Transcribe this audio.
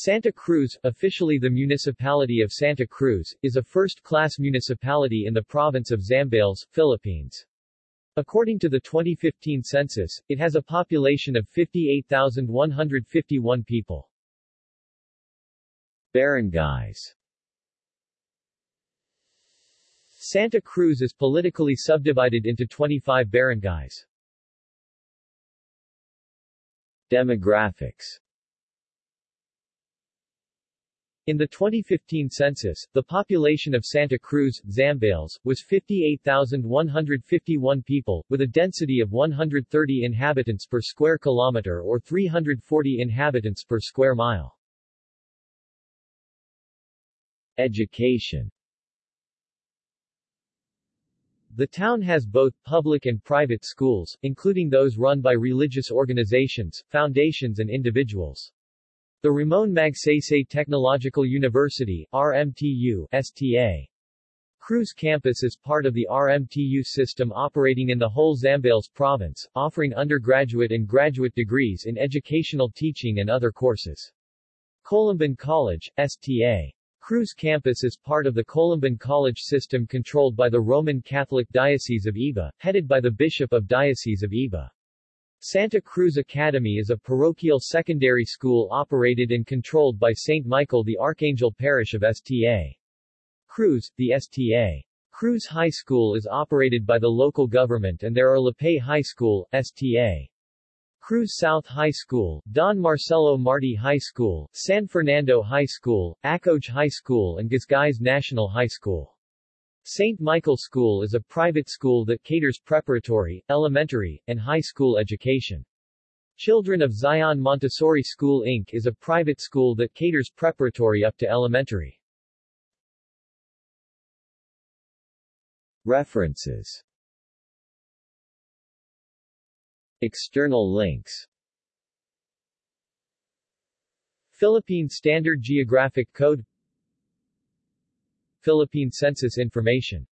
Santa Cruz, officially the Municipality of Santa Cruz, is a first-class municipality in the province of Zambales, Philippines. According to the 2015 census, it has a population of 58,151 people. Barangays Santa Cruz is politically subdivided into 25 barangays. Demographics in the 2015 census, the population of Santa Cruz, Zambales, was 58,151 people, with a density of 130 inhabitants per square kilometer or 340 inhabitants per square mile. Education The town has both public and private schools, including those run by religious organizations, foundations and individuals. The Ramon Magsaysay Technological University RMTU, STA. Cruz campus is part of the RMTU system operating in the whole Zambales province, offering undergraduate and graduate degrees in educational teaching and other courses. Columban College, STA. Cruz campus is part of the Columban College system controlled by the Roman Catholic Diocese of Iba, headed by the Bishop of Diocese of Iba. Santa Cruz Academy is a parochial secondary school operated and controlled by St. Michael the Archangel Parish of Sta. Cruz, the Sta. Cruz High School is operated by the local government and there are Lipay High School, Sta. Cruz South High School, Don Marcelo Marti High School, San Fernando High School, Acoj High School and Guisguis National High School. St. Michael School is a private school that caters preparatory, elementary, and high school education. Children of Zion Montessori School Inc. is a private school that caters preparatory up to elementary. References External links Philippine Standard Geographic Code Philippine Census Information